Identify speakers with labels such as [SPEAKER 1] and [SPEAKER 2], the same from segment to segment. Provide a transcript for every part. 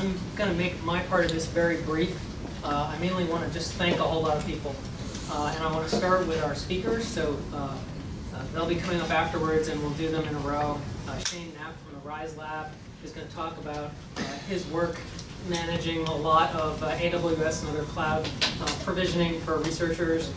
[SPEAKER 1] I'm going to make my part of this very brief. Uh, I mainly want to just thank a whole lot of people. Uh, and I want to start with our speakers. So uh, uh, they'll be coming up afterwards and we'll do them in a row. Uh, Shane Knapp from the RISE Lab is going to talk about uh, his work managing a lot of AWS and other cloud provisioning for researchers.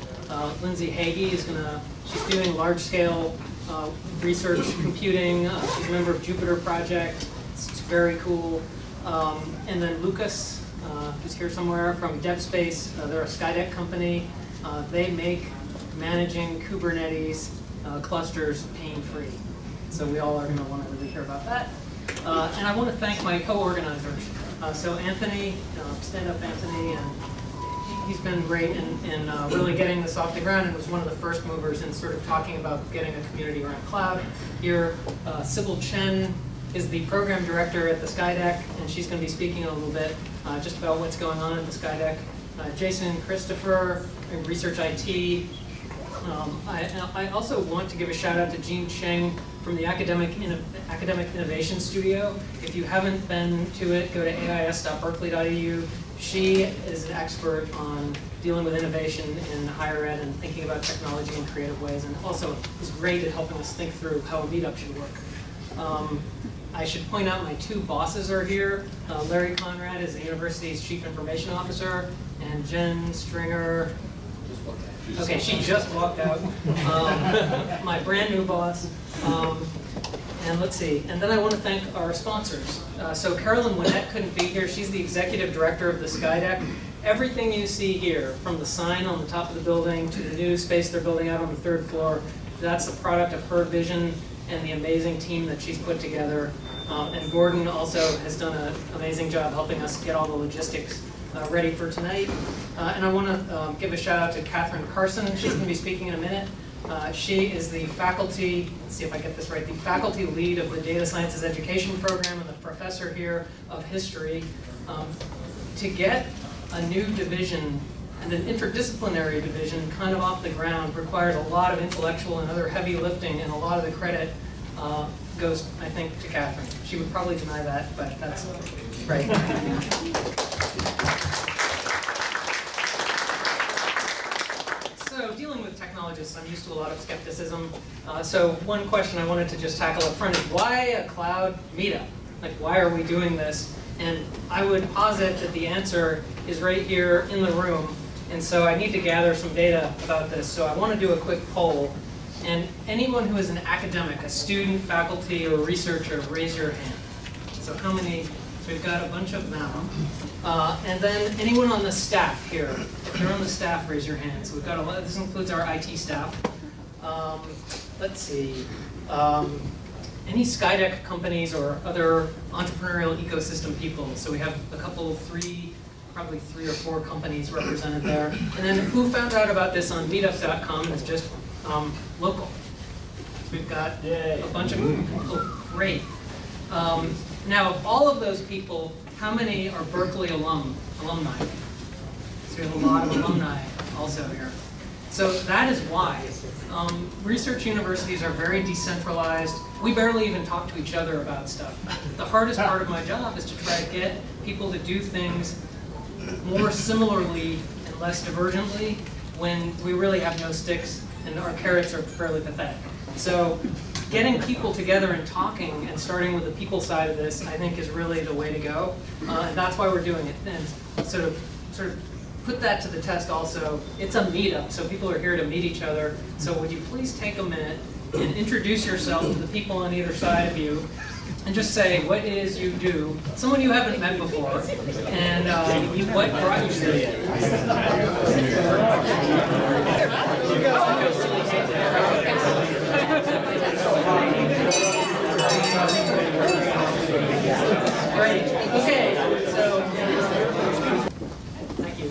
[SPEAKER 1] Lindsey Heagy is going to, she's doing large scale uh, research computing. She's a member of Jupyter Project. It's very cool. Um, and then Lucas, uh, who's here somewhere from DevSpace. Uh, they're a Skydeck company. Uh, they make managing Kubernetes uh, clusters pain-free. So we all are going to want to really hear about that. Uh, and I want to thank my co-organizers. Uh, so Anthony, stand up Anthony, and he- he's been great in, in uh, really getting this off the ground and was one of the first movers in sort of talking about getting a community around cloud. Here, uh, Sybil Chen is the program director at the Skydeck, and she's going to be speaking a little bit uh, just about what's going on at the Skydeck. Uh, Jason Christopher, Research IT, um, I, I also want to give a shout out to Jean Cheng from the Academic, Inno- Academic Innovation Studio. If you haven't been to it, go to ais.berkeley.edu. She is an expert on dealing with innovation in higher ed and thinking about technology in creative ways, and also is great at helping us think through how a meetup should work. Um, I should point out my two bosses are here. Uh, Larry Conrad is the university's chief information officer, and Jen Stringer, Okay, she just walked out. Um, my brand new boss. Um, and let's see, and then I want to thank our sponsors. Uh, so Carolyn Winnett couldn't be here. She's the executive director of the Skydeck. Everything you see here, from the sign on the top of the building to the new space they're building out on the third floor, that's the product of her vision and the amazing team that she's put together. Um, and Gordon also has done an amazing job helping us get all the logistics uh, ready for tonight. Uh, and I want to um, give a shout out to Cathryn Carson. She's going to be speaking in a minute. Uh, she is the faculty, let's see if I get this right, the faculty lead of the Data Sciences Education Program and the professor here of history. Um, to get a new division and an interdisciplinary division kind of off the ground requires a lot of intellectual and other heavy lifting, and a lot of the credit uh, goes, I think, to Cathryn. She would probably deny that, but that's right. So dealing with technologists, I'm used to a lot of skepticism. Uh, so one question I wanted to just tackle up front is why a cloud meetup? Like why are we doing this? And I would posit that the answer is right here in the room. And so I need to gather some data about this. So I want to do a quick poll. And anyone who is an academic, a student, faculty, or researcher, raise your hand. So how many? So we've got a bunch of them. Uh, and then anyone on the staff here, if you're on the staff, raise your hand. So we've got a lot, this includes our IT staff. Um, let's see. Um, any Skydeck companies or other entrepreneurial ecosystem people? So we have a couple, three, probably three or four companies represented there. And then who found out about this on meetup.com is just um, local. We've got a bunch of, oh, great. Um, now, of all of those people, how many are Berkeley alum, alumni? So we have a lot of alumni also here. So that is why. Um, research universities are very decentralized. We barely even talk to each other about stuff. The hardest part of my job is to try to get people to do things more similarly and less divergently when we really have no sticks and our carrots are fairly pathetic. So getting people together and talking and starting with the people side of this, I think is really the way to go. Uh, and that's why we're doing it. And sort of, sort of put that to the test also. It's a meetup, so people are here to meet each other. So would you please take a minute and introduce yourself to the people on either side of you and just say what it is you do, someone you haven't met before, and you- what brought you here. Great, okay, so, thank you.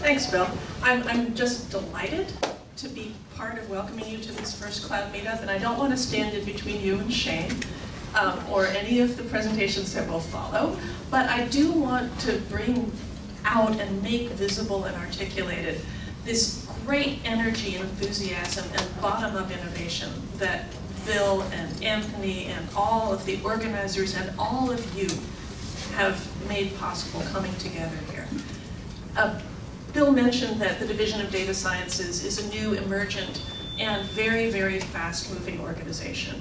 [SPEAKER 2] Thanks, Bill. I'm, I'm just delighted to be part of welcoming you to this first cloud meetup, and I don't want to stand in between you and Shane, um, or any of the presentations that will follow, but I do want to bring out and make visible and articulated this great energy and enthusiasm and bottom-up innovation that Bill and Anthony and all of the organizers and all of you have made possible coming together here. Uh, Bill mentioned that the Division of Data Sciences is a new, emergent, and very, very fast-moving organization.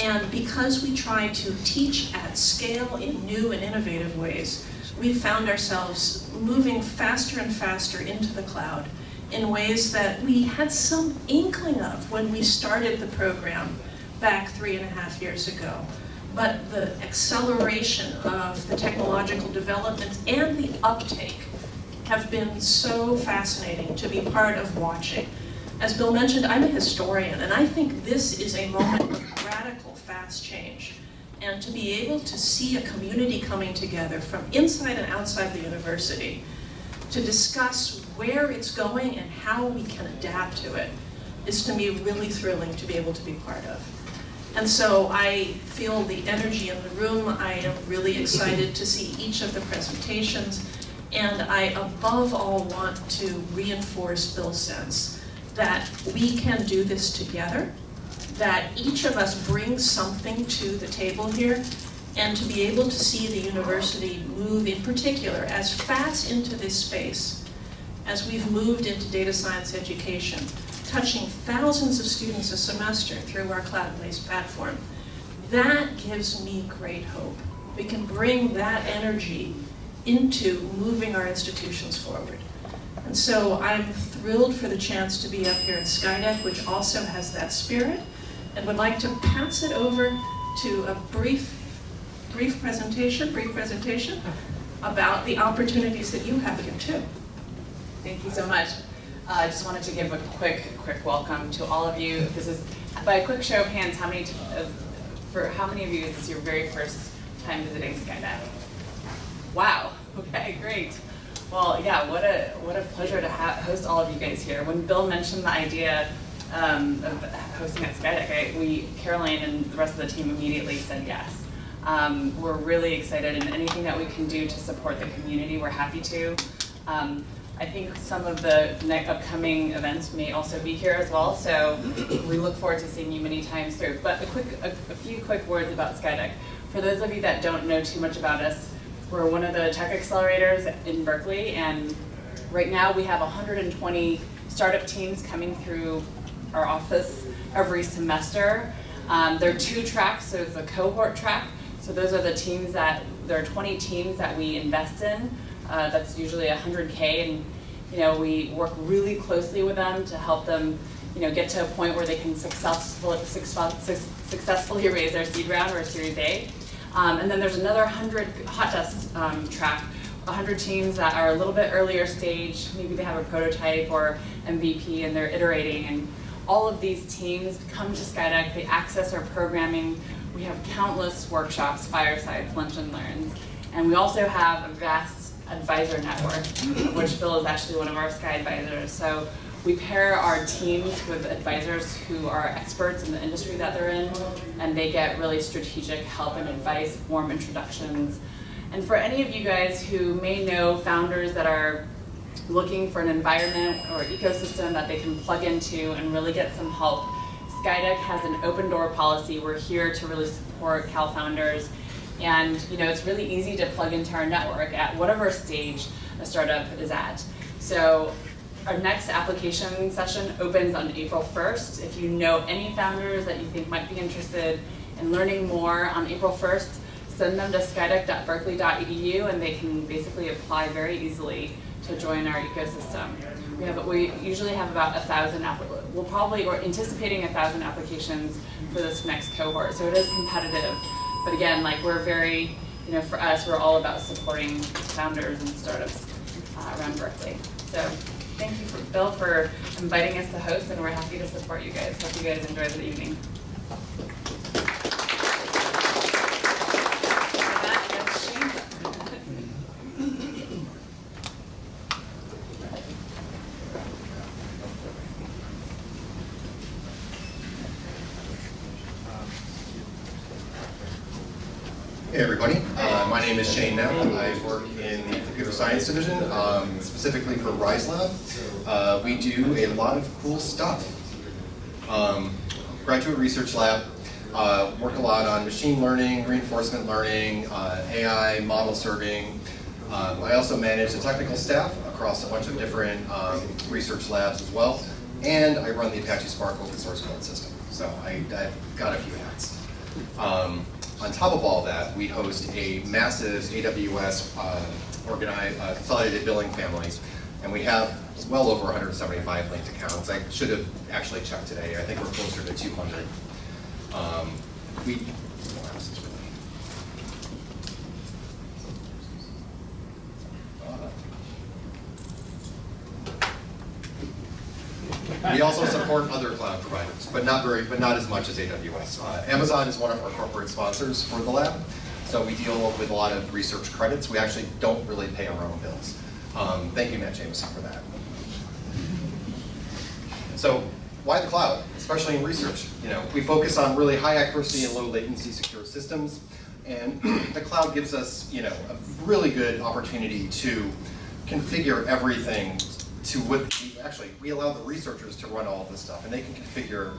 [SPEAKER 2] And because we try to teach at scale in new and innovative ways, we found ourselves moving faster and faster into the cloud in ways that we had some inkling of when we started the program back three and a half years ago. But the acceleration of the technological developments and the uptake have been so fascinating to be part of watching. As Bill mentioned, I'm a historian, and I think this is a moment of radical fast change. And to be able to see a community coming together from inside and outside the university to discuss where it's going and how we can adapt to it is to me really thrilling to be able to be part of. And so I feel the energy in the room. I am really excited to see each of the presentations. And I above all want to reinforce Bill's sense that we can do this together, that each of us brings something to the table here, and to be able to see the university move in particular as fast into this space as we've moved into data science education, touching thousands of students a semester through our cloud-based platform. That gives me great hope. We can bring that energy into moving our institutions forward. And so I'm thrilled for the chance to be up here at Skydeck, which also has that spirit, and would like to pass it over to a brief, brief presentation, brief presentation about the opportunities that you have here too.
[SPEAKER 3] Thank you so much. Uh, I just wanted to give a quick, quick welcome to all of you. This is, by a quick show of hands, how many, uh, for how many of you is this your very first time visiting Skydeck? Wow. Okay, great. Well, yeah, what a what a pleasure to host all of you guys here. When Bill mentioned the idea um, of hosting at Skydeck, I, we, Caroline and the rest of the team immediately said yes. Um, we're really excited, and anything that we can do to support the community, we're happy to. Um, I think some of the upcoming events may also be here as well, so we look forward to seeing you many times through. But a quick, a, a few quick words about Skydeck. For those of you that don't know too much about us, we're one of the tech accelerators in Berkeley, and right now we have 120 startup teams coming through our office every semester. Um, there are two tracks, so there's a cohort track. So those are the teams that, there are 20 teams that we invest in. Uh, that's usually 100K, and you know, we work really closely with them to help them you know, get to a point where they can successfully, successfully raise their seed round or Series A. Um, and then there's another 100 hot desk um, track, 100 teams that are a little bit earlier stage, maybe they have a prototype or MVP and they're iterating. And all of these teams come to Skydeck, they access our programming. We have countless workshops, firesides, lunch and learns. And we also have a vast advisor network, which Bill is actually one of our Sky advisors. So we pair our teams with advisors who are experts in the industry that they're in, and they get really strategic help and advice, warm introductions. And for any of you guys who may know founders that are looking for an environment or ecosystem that they can plug into and really get some help, Skydeck has an open door policy. We're here to really support Cal founders. And you know, it's really easy to plug into our network at whatever stage a startup is at. So our next application session opens on April 1st. If you know any founders that you think might be interested in learning more on April 1st, send them to skydeck.berkeley.edu and they can basically apply very easily to join our ecosystem. We have we usually have about a thousand we'll probably we're anticipating a thousand applications for this next cohort, so it is competitive. But again, like we're very you know for us we're all about supporting founders and startups uh, around Berkeley. So thank you, for, Bill, for inviting us to host, and we're happy to support you guys. Hope you guys enjoy the evening.
[SPEAKER 4] Hey everybody, uh, my name is Shane Knapp. I work in the computer science division, um, specifically for RiseLab. Uh, we do a lot of cool stuff. Um, graduate research lab, Uh, work a lot on machine learning, reinforcement learning, uh, AI, model serving. Um, I also manage the technical staff across a bunch of different um, research labs as well. And I run the Apache Spark open source code system. So I, I've got a few hats. Um, on top of all that, we host a massive AWS uh, organized, uh, consolidated billing family, and we have well over 175 linked accounts. I should have actually checked today. I think we're closer to 200. Um, we, what else is really- We also support other cloud providers, but not very, but not as much as AWS. Uh, Amazon is one of our corporate sponsors for the lab, so we deal with a lot of research credits. We actually don't really pay our own bills. Um, thank you, Matt Jameson, for that. So why the cloud, especially in research? You know, we focus on really high accuracy and low latency secure systems, and the cloud gives us, you know, a really good opportunity to configure everything to what, actually, we allow the researchers to run all this stuff, and they can configure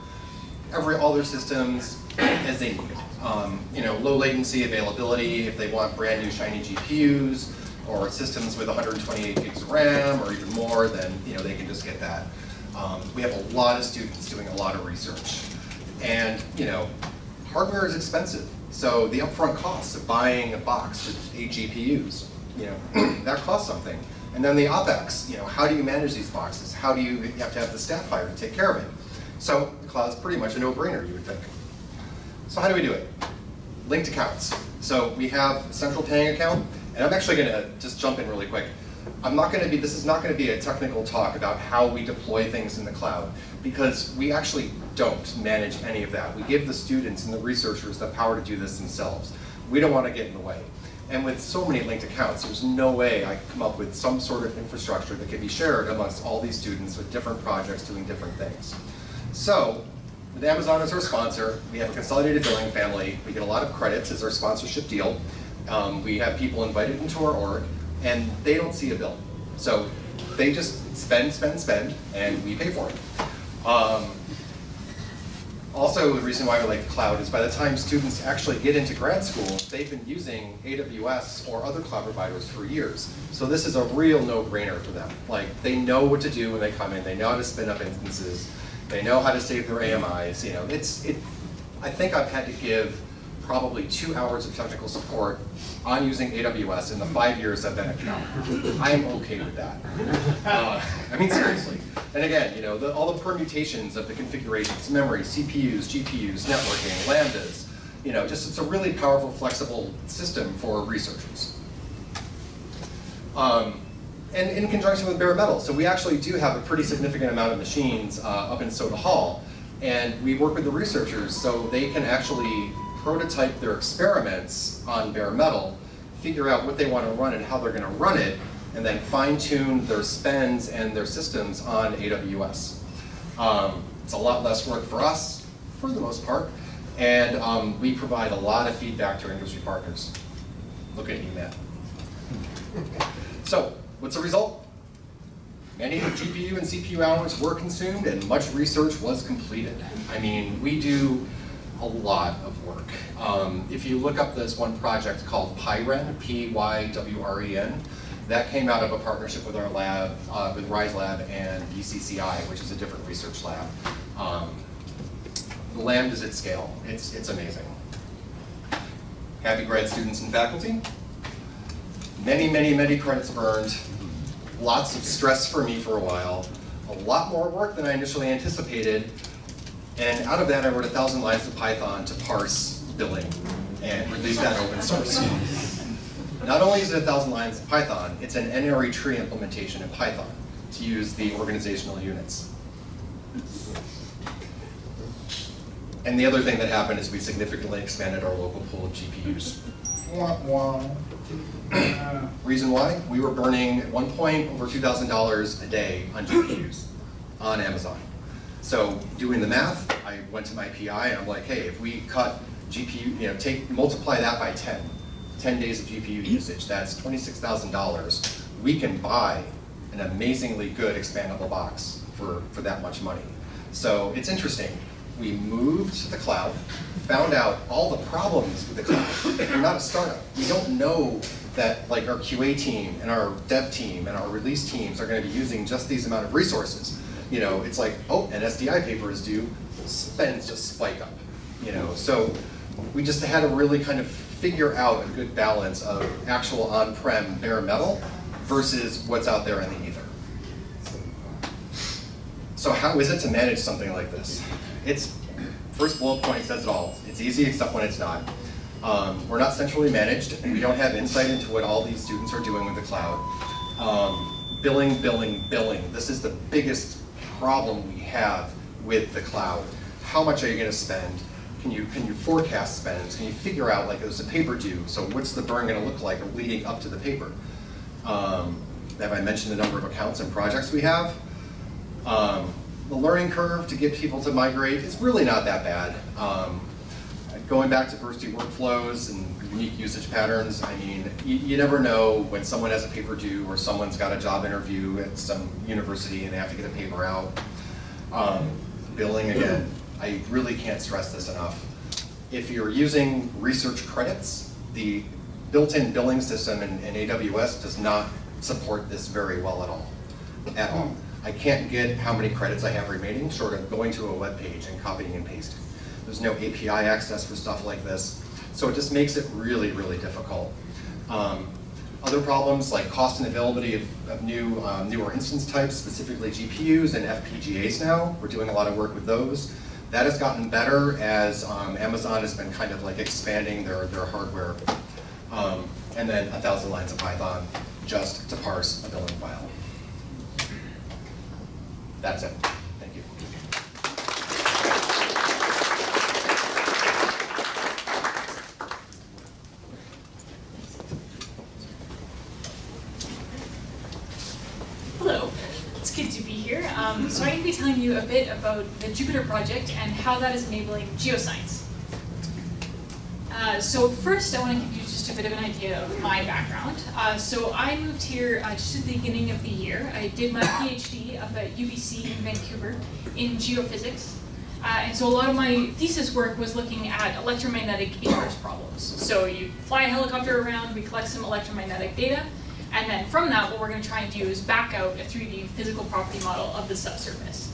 [SPEAKER 4] every, all their systems as they need. Um, you know, low latency availability, if they want brand new shiny GPUs, or systems with 128 gigs of RAM, or even more, then, you know, they can just get that. Um, we have a lot of students doing a lot of research. And, you know, hardware is expensive. So the upfront costs of buying a box with eight GPUs, you know, that costs something. And then the OpEx, you know, how do you manage these boxes? How do you, you have to have the staff hired to take care of it? So the cloud's pretty much a no-brainer, you would think. So how do we do it? Linked accounts. So we have a central paying account, and I'm actually gonna just jump in really quick. I'm not gonna be, this is not gonna be a technical talk about how we deploy things in the cloud, because we actually don't manage any of that. We give the students and the researchers the power to do this themselves. We don't wanna get in the way. And with so many linked accounts, there's no way I could come up with some sort of infrastructure that could be shared amongst all these students with different projects doing different things. So, with Amazon as our sponsor, we have a consolidated billing family. We get a lot of credits as our sponsorship deal. Um, we have people invited into our org, and they don't see a bill. So they just spend, spend, spend, and we pay for it. Um, also, the reason why we like the cloud is by the time students actually get into grad school, they've been using AWS or other cloud providers for years. So this is a real no-brainer for them. Like, they know what to do when they come in, they know how to spin up instances, they know how to save their AMIs, you know, it's, it, I think I've had to give probably two hours of technical support on using AWS in the five years I've been at Cal. I'm okay with that. Uh, I mean, seriously. And again, you know, the, all the permutations of the configurations, memory, CPUs, GPUs, networking, lambdas, you know, just it's a really powerful, flexible system for researchers. Um, and in conjunction with bare metal. So we actually do have a pretty significant amount of machines uh, up in Soda Hall, and we work with the researchers so they can actually prototype their experiments on bare metal, figure out what they want to run and how they're going to run it, and then fine-tune their spends and their systems on AWS. Um, it's a lot less work for us, for the most part, and um, we provide a lot of feedback to our industry partners. Look at you, Matt. So, what's the result? Many GPU and CPU hours were consumed and much research was completed. I mean, we do a lot of work. Um, if you look up this one project called PyWren, P-Y-W-R-E-N, that came out of a partnership with our lab, uh, with Rise Lab and UCCI, which is a different research lab. Um, the lambda is at scale. It's, it's amazing. Happy grad students and faculty. Many, many, many credits earned. Lots of stress for me for a while. A lot more work than I initially anticipated. And out of that, I wrote a thousand lines of Python to parse billing and release that open source. Not only is it a thousand lines of Python, it's an n-ary tree implementation in Python to use the organizational units. And the other thing that happened is we significantly expanded our local pool of GPUs. Reason why? We were burning at one point over $2,000 a day on GPUs on Amazon. So doing the math, I went to my PI and I'm like, hey, if we cut GPU, you know, take multiply that by 10, 10 days of GPU usage, that's $26,000. We can buy an amazingly good expandable box for, for that much money. So it's interesting. We moved to the cloud, found out all the problems with the cloud. We're not a startup. We don't know that like our QA team and our dev team and our release teams are going to be using just these amount of resources. You know, it's like, oh, an SDI paper is due, spends just spike up. You know, so we just had to really kind of figure out a good balance of actual on-prem bare metal versus what's out there in the ether. So how is it to manage something like this? It's, first bullet point says it all. It's easy except when it's not. Um, we're not centrally managed. And we don't have insight into what all these students are doing with the cloud. Um, billing, billing, billing. This is the biggest problem we have with the cloud. How much are you going to spend? Can you, can you forecast spends? Can you figure out, like, there's a paper due, so what's the burn going to look like leading up to the paper? Um, have I mentioned the number of accounts and projects we have? Um, the learning curve to get people to migrate is really not that bad. Um, going back to bursty workflows and unique usage patterns, I mean, you, you, never know when someone has a paper due or someone's got a job interview at some university and they have to get a paper out. Um, billing again, I really can't stress this enough. If you're using research credits, the built-in billing system in, in AWS does not support this very well at all, at all. I can't get how many credits I have remaining short of going to a web page and copying and pasting. There's no API access for stuff like this. So it just makes it really, really difficult. Um, other problems like cost and availability of, of new, um, newer instance types, specifically GPUs and FPGAs now. We're doing a lot of work with those. That has gotten better as um, Amazon has been kind of like expanding their, their hardware. Um, and then a thousand lines of Python just to parse a billing file. That's it. Thank you.
[SPEAKER 5] Hello, it's good to be here. Um, so I'm going to be telling a bit about the Jupyter project and how that is enabling geoscience. Uh, so first, I want to give you just a bit of an idea of my background. Uh, so I moved here uh, just at the beginning of the year. I did my PhD up at UBC in Vancouver in geophysics. Uh, and so a lot of my thesis work was looking at electromagnetic inverse problems. So you fly a helicopter around, we collect some electromagnetic data, and then from that, what we're going to try and do is back out a 3D physical property model of the subsurface.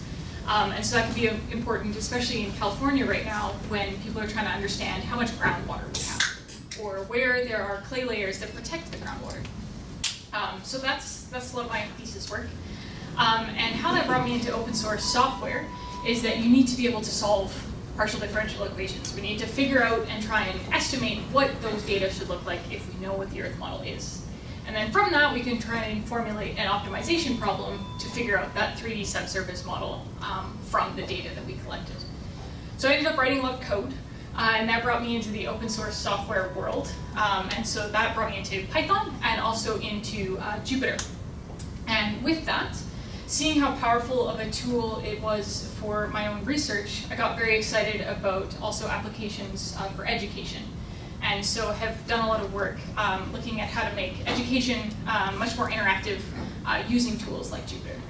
[SPEAKER 5] Um, and so that can be important, especially in California right now, when people are trying to understand how much groundwater we have, or where there are clay layers that protect the groundwater. Um, so that's, that's a lot of my thesis work. Um, and how that brought me into open source software is that you need to be able to solve partial differential equations. We need to figure out and try and estimate what those data should look like if we know what the Earth model is. And then from that, we can try and formulate an optimization problem to figure out that 3D subsurface model um, from the data that we collected. So I ended up writing a lot of code, uh, and that brought me into the open source software world. Um, and so that brought me into Python and also into uh, Jupyter. And with that, seeing how powerful of a tool it was for my own research, I got very excited about also applications uh, for education and so have done a lot of work um, looking at how to make education um, much more interactive uh, using tools like Jupyter.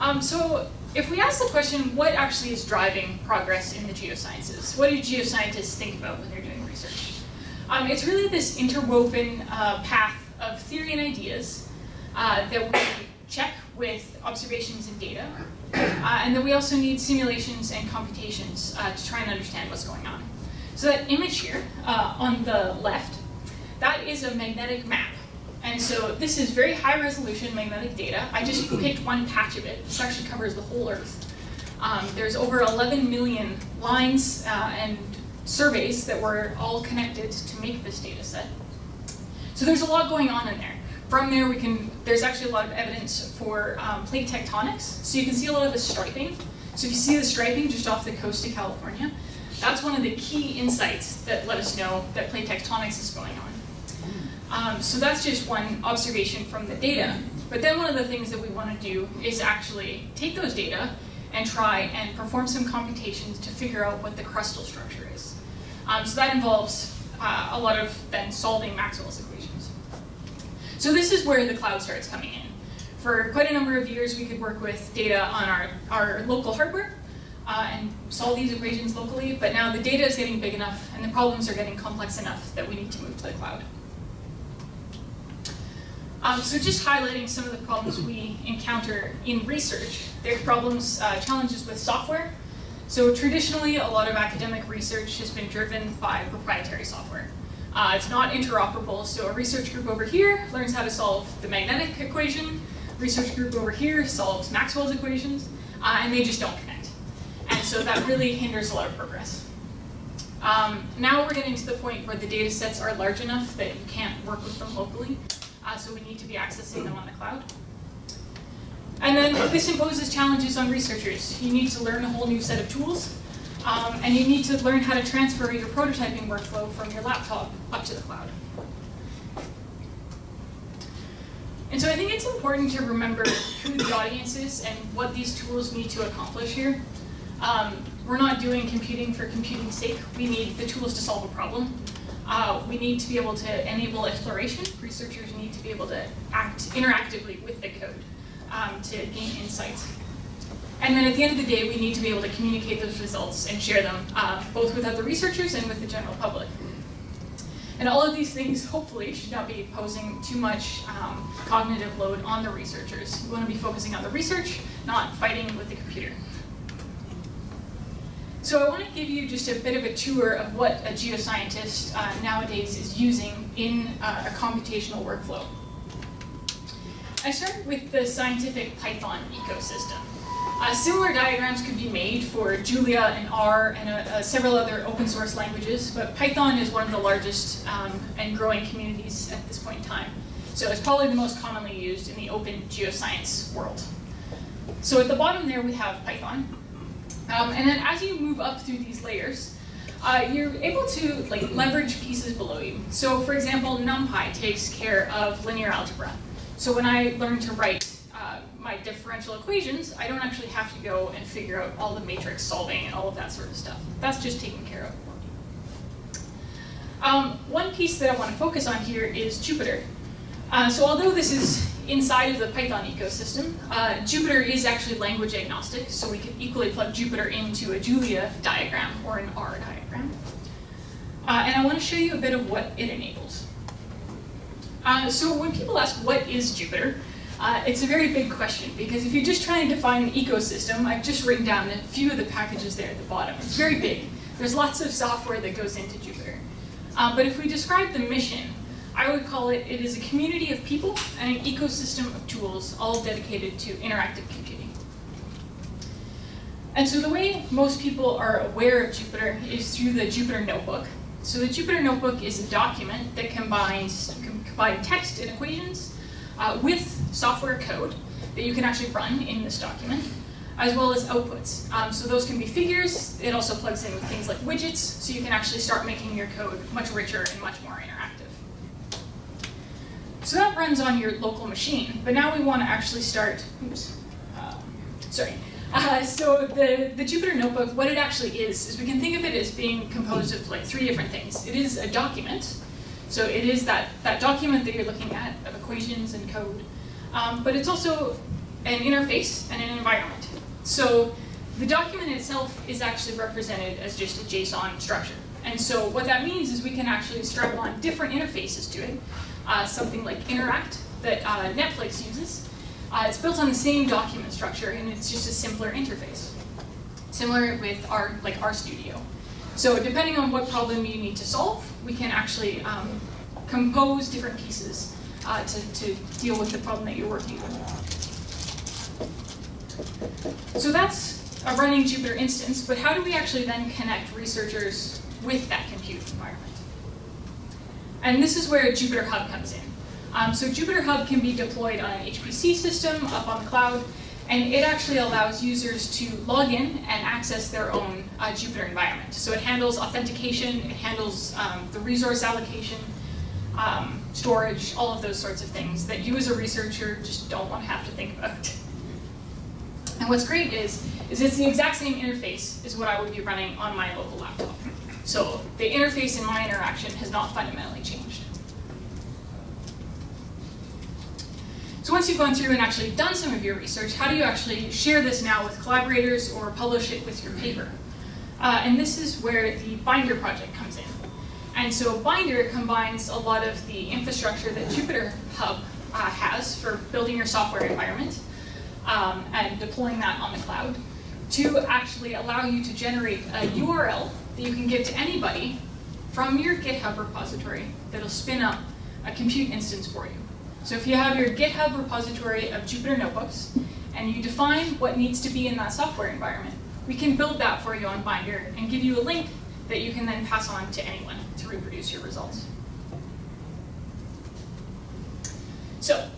[SPEAKER 5] Um, so if we ask the question, what actually is driving progress in the geosciences? What do geoscientists think about when they're doing research? Um, it's really this interwoven uh, path of theory and ideas uh, that we check with observations and data. Uh, and then we also need simulations and computations uh, to try and understand what's going on. So that image here uh, on the left, that is a magnetic map. And so this is very high resolution magnetic data. I just picked one patch of it. This actually covers the whole Earth. Um, there's over 11 million lines uh, and surveys that were all connected to make this data set. So there's a lot going on in there. From there, we can, there's actually a lot of evidence for um, plate tectonics. So you can see a lot of the striping. So if you see the striping just off the coast of California, that's one of the key insights that let us know that plate tectonics is going on. Um, so that's just one observation from the data. But then one of the things that we want to do is actually take those data and try and perform some computations to figure out what the crustal structure is. Um, so that involves uh, a lot of then solving Maxwell's equations. So this is where the cloud starts coming in. for quite a number of years, we could work with data on our, our local hardware uh, and solve these equations locally, but now the data is getting big enough and the problems are getting complex enough that we need to move to the cloud. Um, so just highlighting some of the problems we encounter in research. There are problems, uh, challenges with software. So traditionally, a lot of academic research has been driven by proprietary software. Uh, it's not interoperable, so a research group over here learns how to solve the magnetic equation, research group over here solves Maxwell's equations, uh, and they just don't connect. And so that really hinders a lot of progress. Um, now we're getting to the point where the data sets are large enough that you can't work with them locally, uh, so we need to be accessing them on the cloud. And then this imposes challenges on researchers. You need to learn a whole new set of tools, um, and you need to learn how to transfer your prototyping workflow from your laptop up to the cloud. And so I think it's important to remember who the audience is and what these tools need to accomplish here. Um, we're not doing computing for computing's sake. We need the tools to solve a problem. Uh, we need to be able to enable exploration. Researchers need to be able to act interactively with the code um, to gain insights. And then at the end of the day, we need to be able to communicate those results and share them, uh, both with other researchers and with the general public. And all of these things, hopefully, should not be posing too much um, cognitive load on the researchers. We want to be focusing on the research, not fighting with the computer. So I want to give you just a bit of a tour of what a geoscientist uh, nowadays is using in uh, a computational workflow. I start with the scientific Python ecosystem. Uh, similar diagrams could be made for Julia and R and uh, uh, several other open source languages, but Python is one of the largest um, and growing communities at this point in time. So it's probably the most commonly used in the open geoscience world. So at the bottom there we have Python. Um, and then as you move up through these layers, uh, you're able to like leverage pieces below you. So for example, NumPy takes care of linear algebra. So when I learned to write my differential equations, I don't actually have to go and figure out all the matrix solving and all of that sort of stuff. That's just taken care of for me. Um, one piece that I want to focus on here is Jupyter. Uh, so although this is inside of the Python ecosystem, uh, Jupyter is actually language agnostic, so we can equally plug Jupyter into a Julia diagram or an R diagram. Uh, and I want to show you a bit of what it enables. Uh, so when people ask what is Jupyter, uh, it's a very big question because if you're just trying to define an ecosystem, I've just written down a few of the packages there at the bottom. It's very big. There's lots of software that goes into Jupyter. Uh, but if we describe the mission, I would call it, it is a community of people and an ecosystem of tools all dedicated to interactive computing. And so the way most people are aware of Jupyter is through the Jupyter Notebook. So the Jupyter Notebook is a document that combines combine text and equations uh, with software code that you can actually run in this document, as well as outputs. Um, so those can be figures. It also plugs in with things like widgets, so you can actually start making your code much richer and much more interactive. So that runs on your local machine, but now we want to actually start, oops, uh, sorry. Uh, so the, the Jupyter Notebook, what it actually is, is we can think of it as being composed of like three different things. It is a document, so it is that, that document that you're looking at of equations and code, um, but it's also an interface and an environment. So the document itself is actually represented as just a JSON structure. And so what that means is we can actually strap on different interfaces to it, uh, something like nteract that uh, Netflix uses. Uh, it's built on the same document structure and it's just a simpler interface. Similar with our like RStudio. So depending on what problem you need to solve, we can actually um, compose different pieces uh, to, to deal with the problem that you're working on. So that's a running Jupyter instance, but how do we actually then connect researchers with that compute environment? And this is where Jupyter Hub comes in. Um, so Jupyter Hub can be deployed on an HPC system up on the cloud, and it actually allows users to log in and access their own uh, Jupyter environment. So it handles authentication, it handles um, the resource allocation, um, storage, all of those sorts of things that you as a researcher just don't want to have to think about. And what's great is, is it's the exact same interface as what I would be running on my local laptop. So the interface in my interaction has not fundamentally changed. So once you've gone through and actually done some of your research, how do you actually share this now with collaborators or publish it with your paper? Uh, and this is where the Binder project comes in. And so Binder combines a lot of the infrastructure that Jupyter Hub uh, has for building your software environment um, and deploying that on the cloud to actually allow you to generate a URL that you can give to anybody from your GitHub repository that'll spin up a compute instance for you. So if you have your GitHub repository of Jupyter Notebooks and you define what needs to be in that software environment, we can build that for you on Binder and give you a link that you can then pass on to anyone to reproduce your results. So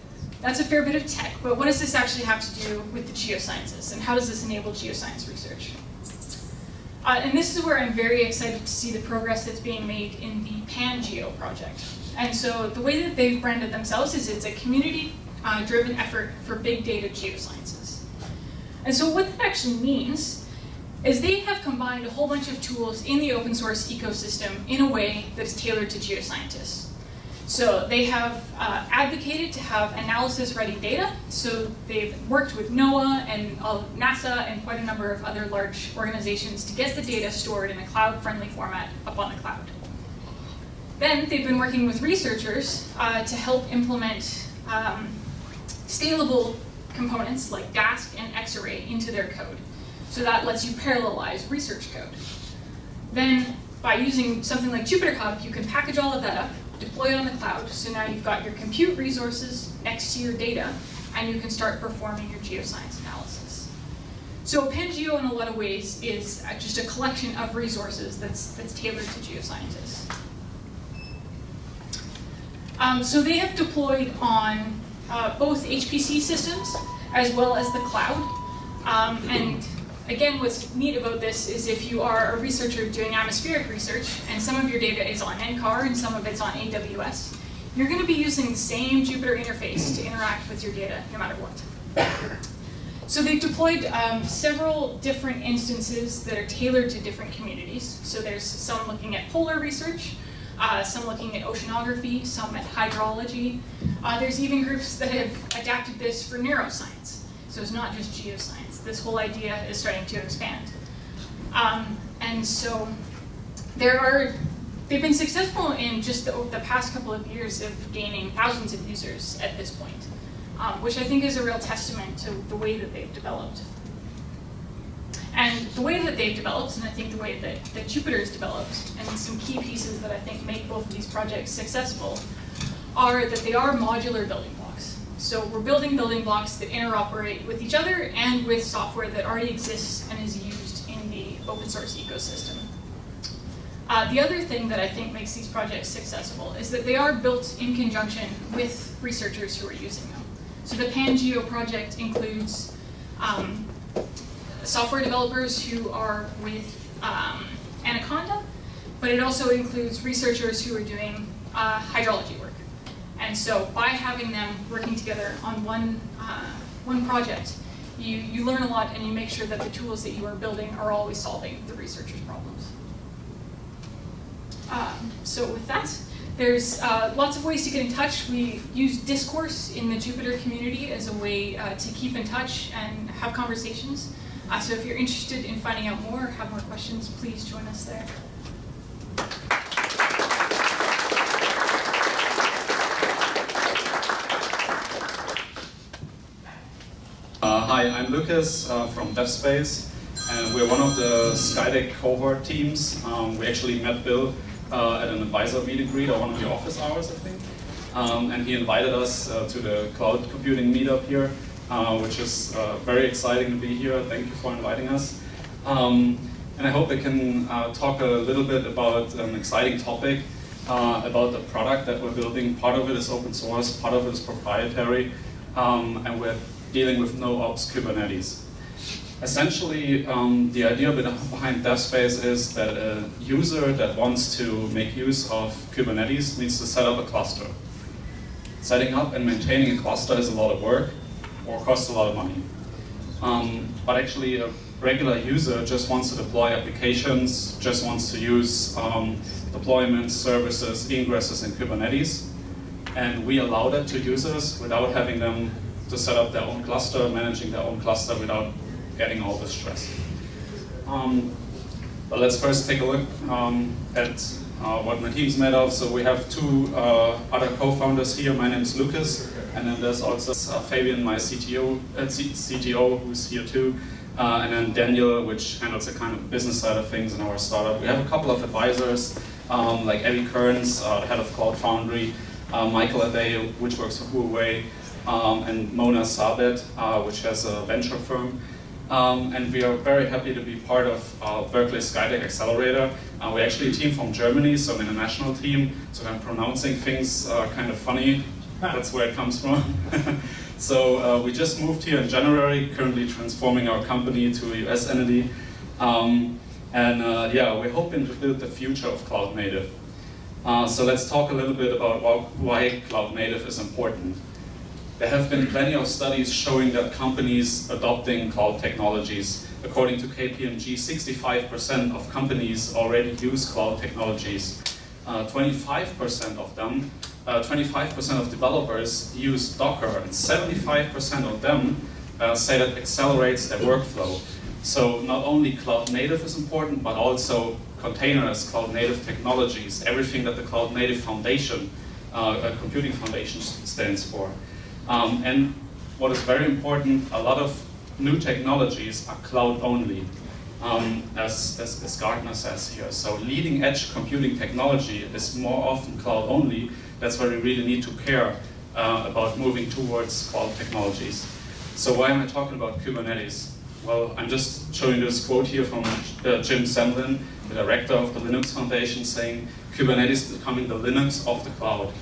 [SPEAKER 5] that's a fair bit of tech, but what does this actually have to do with the geosciences and how does this enable geoscience research? Uh, and this is where I'm very excited to see the progress that's being made in the PanGeo project. And so the way that they've branded themselves is it's a community-driven uh, effort for big data geosciences. And so what that actually means is they have combined a whole bunch of tools in the open source ecosystem in a way that is tailored to geoscientists. So they have uh, advocated to have analysis-ready data. So they've worked with NOAA and NASA and quite a number of other large organizations to get the data stored in a cloud-friendly format up on the cloud. Then they've been working with researchers uh, to help implement um, scalable components like Dask and Xarray into their code. So that lets you parallelize research code. Then by using something like Jupyter Hub, you can package all of that up deploy it on the cloud. So now you've got your compute resources next to your data, and you can start performing your geoscience analysis. So PanGeo, in a lot of ways, is just a collection of resources that's, that's tailored to geoscientists. Um, so they have deployed on uh, both HPC systems as well as the cloud. Um, and Again, what's neat about this is if you are a researcher doing atmospheric research and some of your data is on NCAR and some of it's on AWS, you're going to be using the same Jupyter interface to interact with your data no matter what. So they've deployed um, several different instances that are tailored to different communities. So there's some looking at polar research, uh, some looking at oceanography, some at hydrology. Uh, there's even groups that have adapted this for neuroscience. So it's not just geoscience. This whole idea is starting to expand. Um, and so there are, they've been successful in just the, the, past couple of years of gaining thousands of users at this point, um, which I think is a real testament to the way that they've developed. And the way that they've developed, and I think the way that, that Jupyter's developed, and some key pieces that I think make both of these projects successful, are that they are modular building blocks. So we're building building blocks that interoperate with each other and with software that already exists and is used in the open source ecosystem. Uh, the other thing that I think makes these projects successful is that they are built in conjunction with researchers who are using them. So the PanGeo project includes um, software developers who are with um, Anaconda, but it also includes researchers who are doing uh, hydrology work. And so by having them working together on one, uh, one project, you, you learn a lot and you make sure that the tools that you are building are always solving the researcher's problems. Um, so with that, there's uh, lots of ways to get in touch. We use discourse in the Jupyter community as a way uh, to keep in touch and have conversations. Uh, so if you're interested in finding out more or have more questions, please join us there.
[SPEAKER 6] I'm Lucas uh, from DevSpace, and we're one of the Skydeck cohort teams. Um, we actually met Bill uh, at an advisor meet and greet or one of the office hours, I think. Um, and he invited us uh, to the cloud computing meetup here, uh, which is uh, very exciting to be here. Thank you for inviting us. Um, and I hope I can uh, talk a little bit about an exciting topic about the product that we're building. Part of it is open source, part of it is proprietary, um, and we're dealing with no-ops Kubernetes. Essentially, um, the idea behind DevSpace is that a user that wants to make use of Kubernetes needs to set up a cluster. Setting up and maintaining a cluster is a lot of work or costs a lot of money. Um, but actually, a regular user just wants to deploy applications, just wants to use um, deployments, services, ingresses in Kubernetes. And we allow that to users without having them to set up their own cluster, managing their own cluster without getting all the stress. Um, but let's first take a look um, at uh, what my team's made of. So we have two uh, other co-founders here. My name is Lucas, and then there's also uh, Fabian, my CTO, uh, CTO, who's here too. Uh, and then Daniel, which handles the kind of business side of things in our startup. We have a couple of advisors, um, like Eddie Kearns, uh, the head of Cloud Foundry, Michael Ade, which works for Huawei, um, and Mona Sabet, uh, which has a venture firm. Um, and we are very happy to be part of uh, Berkeley Skydeck Accelerator. Uh, we're actually a team from Germany, so I'm an international team, so I'm pronouncing things uh, kind of funny. That's where it comes from. so uh, we just moved here in January, currently transforming our company to a US entity. Um, and uh, yeah, we're hoping to build the future of cloud native. Uh, so let's talk a little bit about why cloud native is important. There have been plenty of studies showing that companies adopting cloud technologies, according to KPMG, 65% of companies already use cloud technologies. 25% uh, of them, 25% uh, of developers use Docker, and 75% of them uh, say that accelerates their workflow. So not only cloud native is important, but also containers, cloud native technologies, everything that the cloud native foundation, uh, computing foundation stands for. Um, and what is very important, a lot of new technologies are cloud only, um, as, as, as, Gartner says here. So leading edge computing technology is more often cloud only. That's why we really need to care uh, about moving towards cloud technologies. So why am I talking about Kubernetes? Well, I'm just showing this quote here from uh, Jim Zemlin, the director of the Linux Foundation, saying Kubernetes is becoming the Linux of the cloud.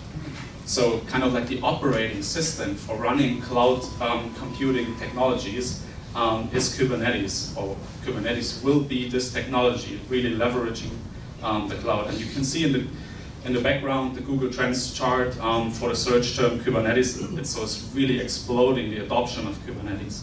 [SPEAKER 6] So kind of like the operating system for running cloud um, computing technologies um, is Kubernetes, or Kubernetes will be this technology, really leveraging um, the cloud. And you can see in the in the background the Google Trends chart um, for the search term Kubernetes. It's, so it's really exploding the adoption of Kubernetes.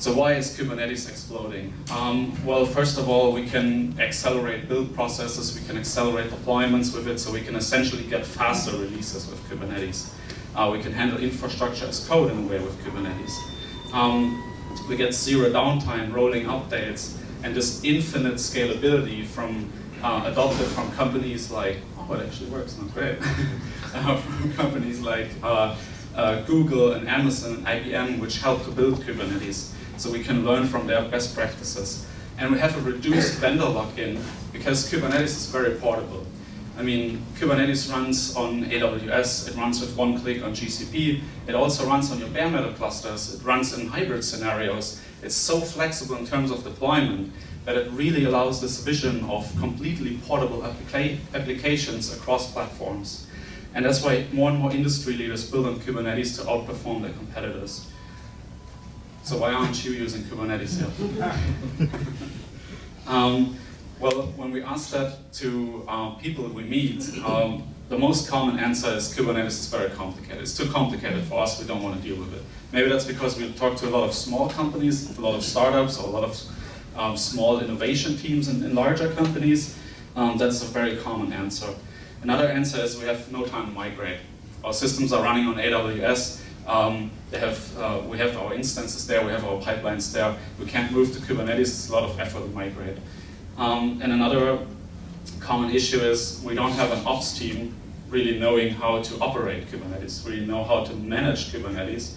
[SPEAKER 6] So why is Kubernetes exploding? Um, well, first of all, we can accelerate build processes, we can accelerate deployments with it, so we can essentially get faster releases with Kubernetes. Uh, we can handle infrastructure as code in a way with Kubernetes. Um, we get zero downtime, rolling updates, and this infinite scalability from uh, adopted from companies like, oh, it actually works, not great, uh, from companies like uh, uh, Google and Amazon and IBM, which help to build Kubernetes so we can learn from their best practices. And we have a reduced vendor lock-in because Kubernetes is very portable. I mean, Kubernetes runs on AWS, it runs with one click on GCP, it also runs on your bare metal clusters, it runs in hybrid scenarios. It's so flexible in terms of deployment that it really allows this vision of completely portable applica applications across platforms. And that's why more and more industry leaders build on Kubernetes to outperform their competitors. So why aren't you using Kubernetes yet? um, well, when we ask that to uh, people we meet, um, the most common answer is Kubernetes is very complicated. It's too complicated for us, we don't want to deal with it. Maybe that's because we talk to a lot of small companies, a lot of startups, or a lot of um, small innovation teams in, in larger companies. Um, that's a very common answer. Another answer is we have no time to migrate. Our systems are running on AWS, um, have, uh, we have our instances there, we have our pipelines there. We can't move to Kubernetes, it's a lot of effort to migrate. Um, and another common issue is we don't have an ops team really knowing how to operate Kubernetes, really know how to manage Kubernetes.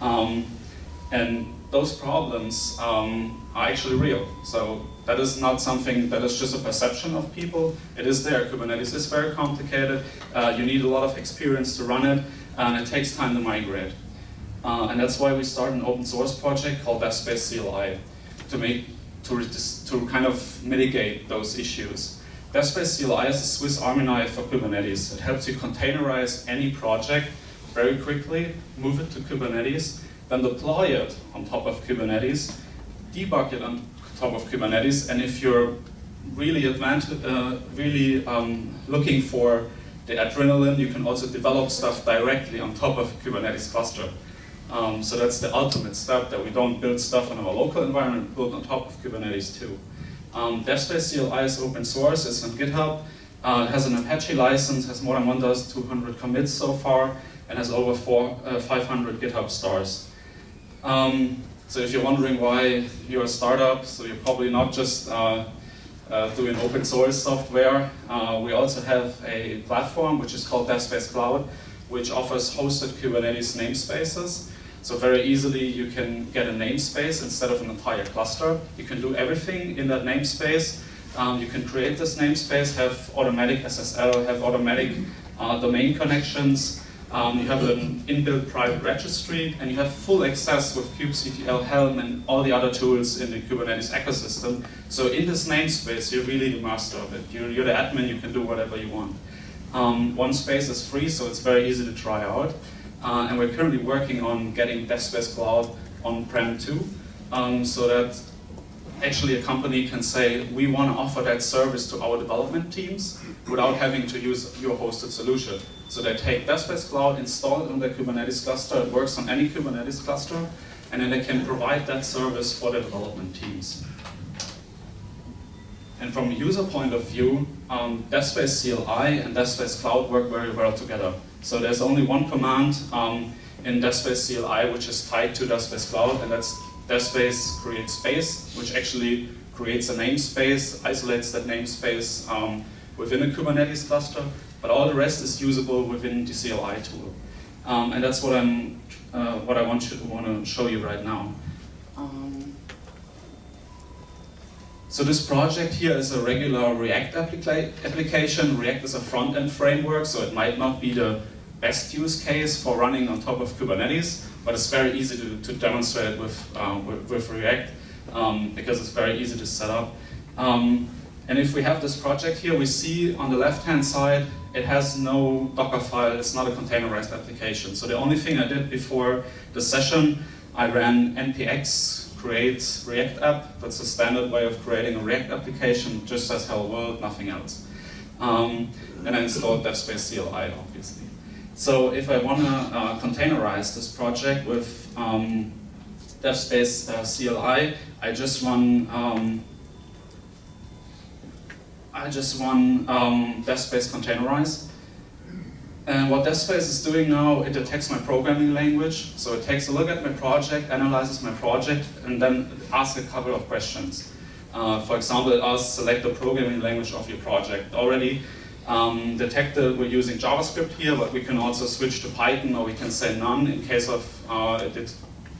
[SPEAKER 6] Um, and those problems um, are actually real. So that is not something that is just a perception of people. It is there. Kubernetes is very complicated. Uh, you need a lot of experience to run it and it takes time to migrate. Uh, and that's why we started an open source project called DevSpace CLI to make to, to kind of mitigate those issues. DevSpace CLI is a Swiss Army knife for Kubernetes. It helps you containerize any project very quickly, move it to Kubernetes, then deploy it on top of Kubernetes, debug it on top of Kubernetes, and if you're really uh, really um, looking for the adrenaline, you can also develop stuff directly on top of a Kubernetes cluster. Um, so that's the ultimate step, that we don't build stuff in our local environment, build on top of Kubernetes too. Um, DevSpace CLI is open source, it's on GitHub, uh, has an Apache license, has more than 1,200 commits so far, and has over four, uh, 500 GitHub stars. Um, so if you're wondering why you're a startup, so you're probably not just uh, uh, doing open source software. Uh, we also have a platform which is called DevSpace Cloud, which offers hosted Kubernetes namespaces. So very easily you can get a namespace instead of an entire cluster. You can do everything in that namespace. Um, you can create this namespace, have automatic SSL, have automatic uh, domain connections. Um, you have an inbuilt private registry, and you have full access with kubectl, Helm, and all the other tools in the Kubernetes ecosystem. So in this namespace, you're really the master of it. You're, you're the admin, you can do whatever you want. Um, one space is free, so it's very easy to try out. Uh, and we're currently working on getting DevSpace Cloud on-prem too, um, so that actually a company can say, we want to offer that service to our development teams without having to use your hosted solution. So they take DevSpace Cloud, install it on their Kubernetes cluster, it works on any Kubernetes cluster, and then they can provide that service for the development teams. And from a user point of view, um, CLI and DevSpace Cloud work very well together. So there's only one command um, in DevSpace CLI which is tied to DevSpace Cloud, and that's DevSpace create space, which actually creates a namespace, isolates that namespace um, within a Kubernetes cluster, but all the rest is usable within the CLI tool. Um, and that's what I'm, uh, what I want to want to show you right now. Um, so this project here is a regular React applica application. React is a front-end framework, so it might not be the best use case for running on top of Kubernetes, but it's very easy to, to demonstrate with, uh, with, with, React um, because it's very easy to set up. Um, and if we have this project here, we see on the left-hand side, it has no Docker file, it's not a containerized application. So the only thing I did before the session, I ran npx create React app. That's a standard way of creating a React application, just says hello world, nothing else. Um, and I installed DevSpace CLI, obviously. So if I want to uh, containerize this project with um, DevSpace uh, CLI, I just run um, I just run um, DevSpace containerize. And what DevSpace is doing now, it detects my programming language. So it takes a look at my project, analyzes my project, and then asks a couple of questions. Uh, for example, it asks select the programming language of your project. Already um, detected we're using JavaScript here, but we can also switch to Python or we can say none in case of uh, it did,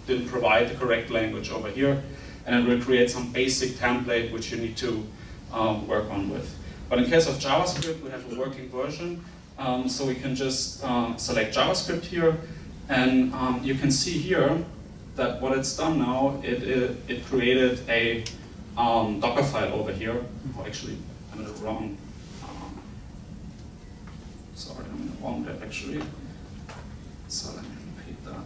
[SPEAKER 6] didn't provide the correct language over here. And it will create some basic template which you need to um, work on with. But in case of JavaScript, we have a working version. Um, so we can just um, select JavaScript here. And um, you can see here that what it's done now, it, it, it created a um, Docker file over here. Oh, actually, I'm in the wrong Sorry, I'm in the wrong directory. So let me repeat that.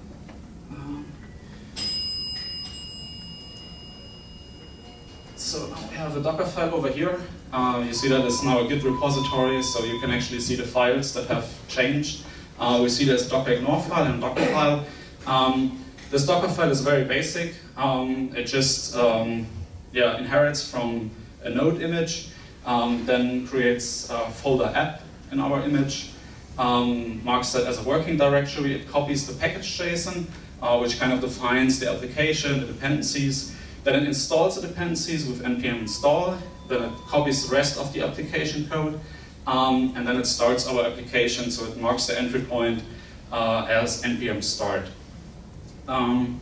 [SPEAKER 6] So now we have a Docker file over here. Uh, you see that it's now a Git repository, so you can actually see the files that have changed. Uh, we see there's Docker ignore file and Docker file. Um, this Docker file is very basic. Um, it just um, yeah, inherits from a node image, um, then creates a folder app in our image, um, marks that as a working directory. It copies the package JSON, uh, which kind of defines the application, the dependencies. Then it installs the dependencies with npm install. Then it copies the rest of the application code. Um, and then it starts our application, so it marks the entry point uh, as npm start. Um,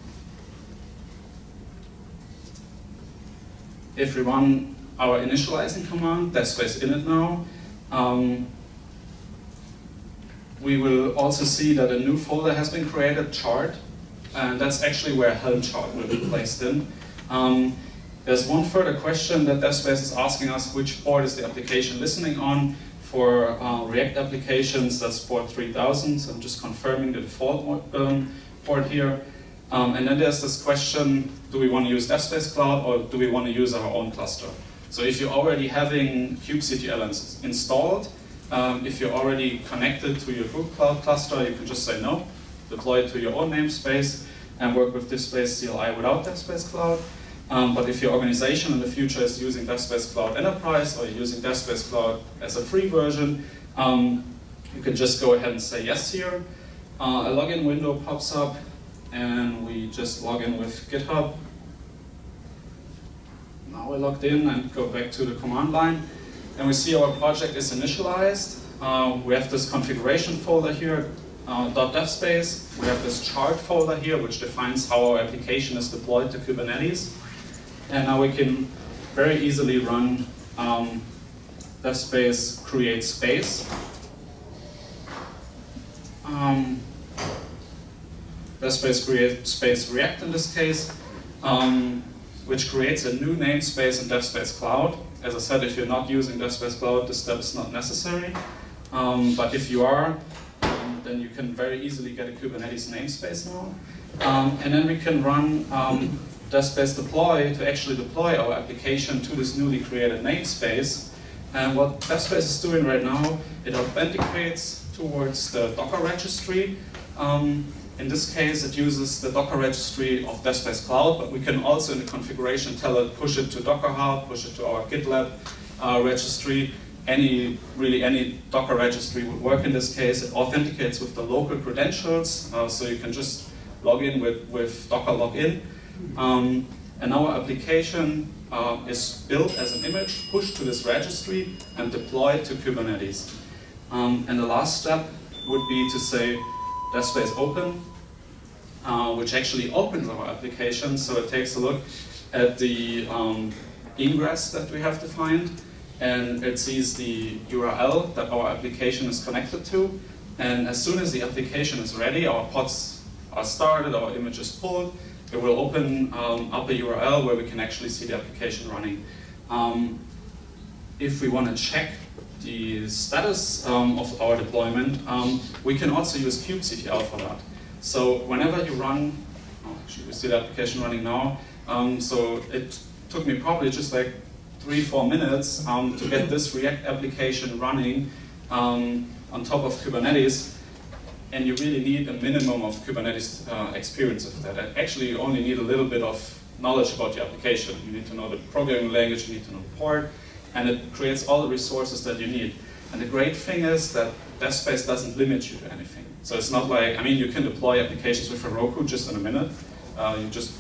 [SPEAKER 6] if we run our initializing command, DevSpace init now, um, we will also see that a new folder has been created, chart, and that's actually where Helm chart will be placed in. Um, there's one further question that DevSpace is asking us, which port is the application listening on? For uh, React applications, that's port 3000, so I'm just confirming the default um, port here. Um, and then there's this question, do we want to use DevSpace Cloud or do we want to use our own cluster? So if you're already having kubectl installed, um, if you're already connected to your Google Cloud cluster, you can just say no, deploy it to your own namespace, and work with DevSpace CLI without DevSpace Cloud. Um, but if your organization in the future is using DevSpace Cloud Enterprise or using DevSpace Cloud as a free version, um, you can just go ahead and say yes here. uh, a login window pops up and we just log in with GitHub. Now we're logged in and go back to the command line and we see our project is initialized. Uh, we have this configuration folder here, uh, .devspace. We have this chart folder here which defines how our application is deployed to Kubernetes. And now we can very easily run um, devspace create space. Um, devspace create space react in this case, um, which creates a new namespace in devspace cloud. As I said, if you're not using devspace cloud, this step is not necessary. Um, but if you are, um, then you can very easily get a Kubernetes namespace now. Um, and then we can run devspace deploy to actually deploy our application to this newly created namespace. And what devspace is doing right now, it authenticates towards the Docker registry. Um, in this case, it uses the Docker registry of devspace cloud, but we can also in the configuration tell it push it to Docker Hub, push it to our GitLab uh, registry. Any, really any Docker registry would work in this case. It authenticates with the local credentials, uh, so you can just log in with, with Docker login. Um, and our application uh, is built as an image, pushed to this registry, and deployed to Kubernetes. Um, and the last step would be to say devspace open, uh, which actually opens our application. So it takes a look at the um, ingress that we have defined, and it sees the URL that our application is connected to. And as soon as the application is ready, our pods are started, our image is pulled, it will open um, up a URL where we can actually see the application running. Um, if we want to check the status um, of our deployment, um, we can also use kubectl for that. So whenever you run, oh, actually we see the application running now, um, so it took me probably just like three, four minutes um, to get this React application running on top of Kubernetes and you really need a minimum of Kubernetes uh, experience of that. And actually, you only need a little bit of knowledge about your application. You need to know the programming language, you need to know the port, and it creates all the resources that you need. And the great thing is that DevSpace doesn't limit you to anything. So it's not like, I mean, you can deploy applications with Heroku just in a minute. Uh, you just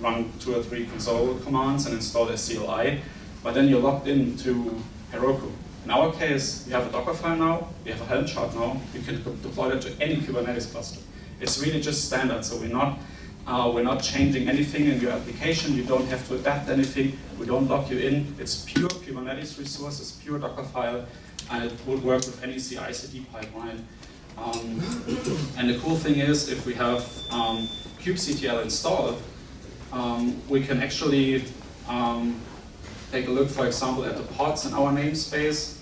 [SPEAKER 6] run two or three console commands and install a CLI, but then you're locked into Heroku. In our case, we have a Docker file now, we have a Helm chart now, we can deploy that to any Kubernetes cluster. It's really just standard, so we're not, uh, we're not changing anything in your application, you don't have to adapt anything, we don't lock you in, it's pure Kubernetes resources, pure Docker file, and it would work with any CI/CD pipeline. Um, and the cool thing is, if we have um, kubectl installed, um, we can actually um, take a look, for example, at the pods in our namespace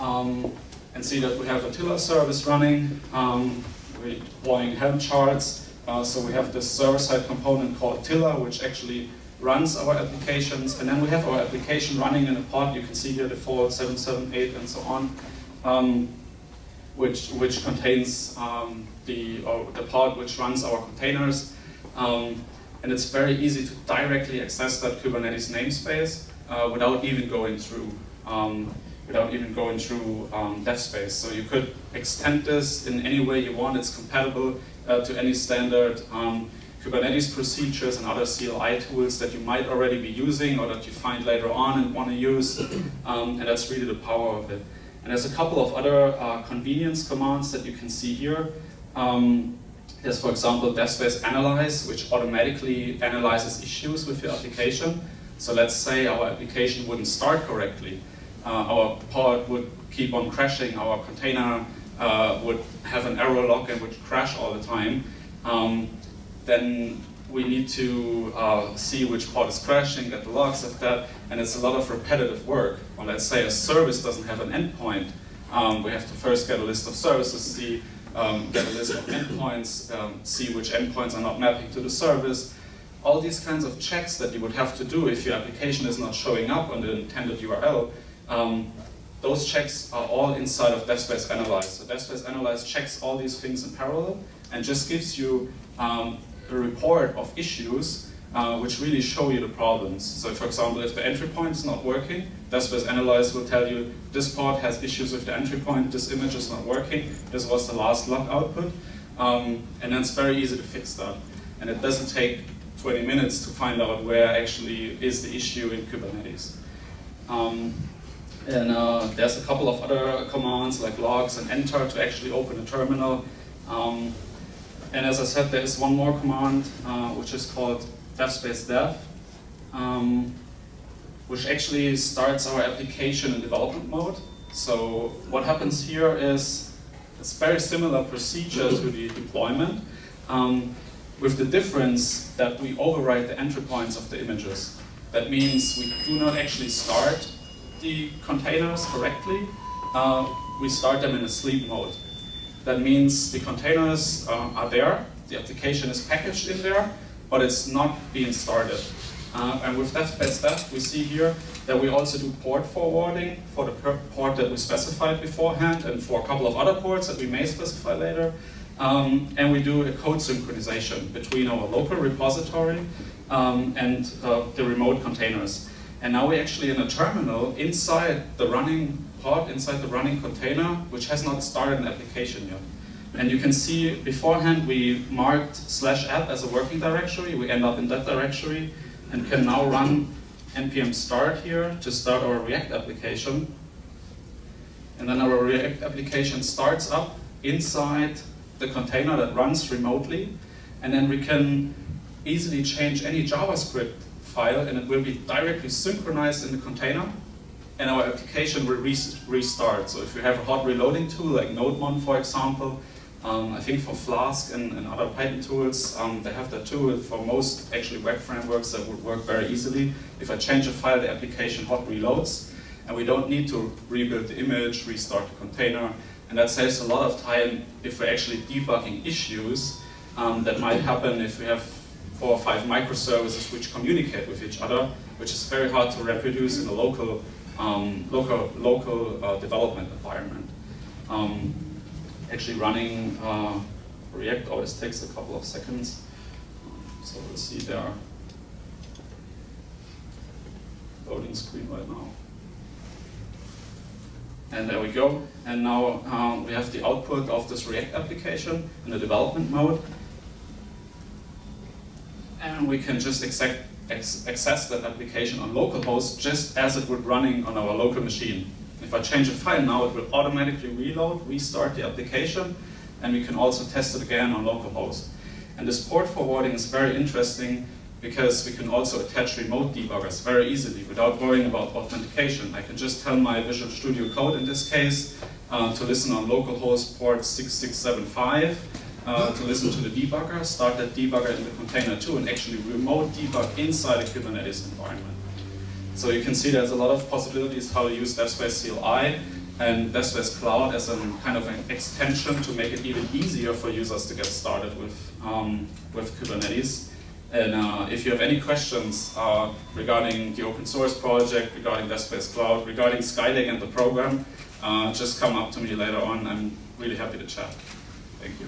[SPEAKER 6] um, and see that we have a Tiller service running. Um, we're deploying Helm charts. Uh, so we have this server-side component called Tiller, which actually runs our applications. And then we have our application running in a pod. You can see here default 778 and so on, um, which, which contains um, the, the pod which runs our containers. Um, and it's very easy to directly access that Kubernetes namespace uh, without even going through um, without even going through um, DevSpace. So you could extend this in any way you want. It's compatible uh, to any standard um, Kubernetes procedures and other CLI tools that you might already be using or that you find later on and want to use. Um, and that's really the power of it. And there's a couple of other uh, convenience commands that you can see here. Um, there's, for example, DevSpace Analyze, which automatically analyzes issues with your application. So let's say our application wouldn't start correctly. Uh, our pod would keep on crashing, our container uh, would have an error log and would crash all the time. Um, then we need to uh, see which pod is crashing, get the logs of that, and it's a lot of repetitive work. Or let's say a service doesn't have an endpoint. Um, we have to first get a list of services, see, um, get a list of endpoints, um, see which endpoints are not mapping to the service, all these kinds of checks that you would have to do if your application is not showing up on the intended URL, um, those checks are all inside of DevSpace Analyze. So DevSpace Analyze checks all these things in parallel and just gives you um, a report of issues uh, which really show you the problems. So for example, if the entry point is not working, DevSpace Analyze will tell you this pod has issues with the entry point, this image is not working, this was the last log output. Um, and then it's very easy to fix that. And it doesn't take 20 minutes to find out where actually is the issue in Kubernetes. Um, and uh, there's a couple of other commands like logs and enter to actually open a terminal. Um, and as I said, there is one more command uh, which is called devspace dev, um, which actually starts our application in development mode. So what happens here is it's very similar procedure to the deployment, um, with the difference that we overwrite the entry points of the images. That means we do not actually start the containers correctly. Uh, we start them in a sleep mode. That means the containers uh, are there, the application is packaged in there, but it's not being started. Uh, and with devspace dev, we see here that we also do port forwarding for the port that we specified beforehand and for a couple of other ports that we may specify later. Um, and we do a code synchronization between our local repository um, and uh, the remote containers. And now we're actually in a terminal inside the running pod, inside the running container, which has not started an application yet. And you can see beforehand we marked slash app as a working directory. We end up in that directory and can now run npm start here to start our React application. And then our React application starts up inside the container that runs remotely. And then we can easily change any JavaScript file and it will be directly synchronized in the container and our application will re restart. So if you have a hot reloading tool like Nodemon, for example, um, I think for Flask and, and other Python tools, um, they have that too. For most actually web frameworks, that would work very easily. If I change a file, the application hot reloads, and we don't need to rebuild the image, restart the container, and that saves a lot of time if we're actually debugging issues um, that might happen if we have four or five microservices which communicate with each other, which is very hard to reproduce in a local, um, local, local uh, development environment. Um, actually running uh, React always takes a couple of seconds. So we'll see there. Loading screen right now. And there we go. And now um, we have the output of this React application in the development mode. And we can just access that application on localhost just as it would running on our local machine. If I change a file now, it will automatically reload, restart the application, and we can also test it again on localhost. And this port forwarding is very interesting because we can also attach remote debuggers very easily without worrying about authentication. I can just tell my Visual Studio Code in this case uh, to listen on localhost port 6675 uh, to listen to the debugger, start that debugger in the container too, and actually remote debug inside a Kubernetes environment. So you can see there's a lot of possibilities how to use DevSpace CLI and DevSpace Cloud as a kind of an extension to make it even easier for users to get started with, um, with Kubernetes. And uh, if you have any questions uh, regarding the open source project, regarding DevSpace Cloud, regarding Skydeck and the program, uh, just come up to me later on. I'm really happy to chat. Thank you.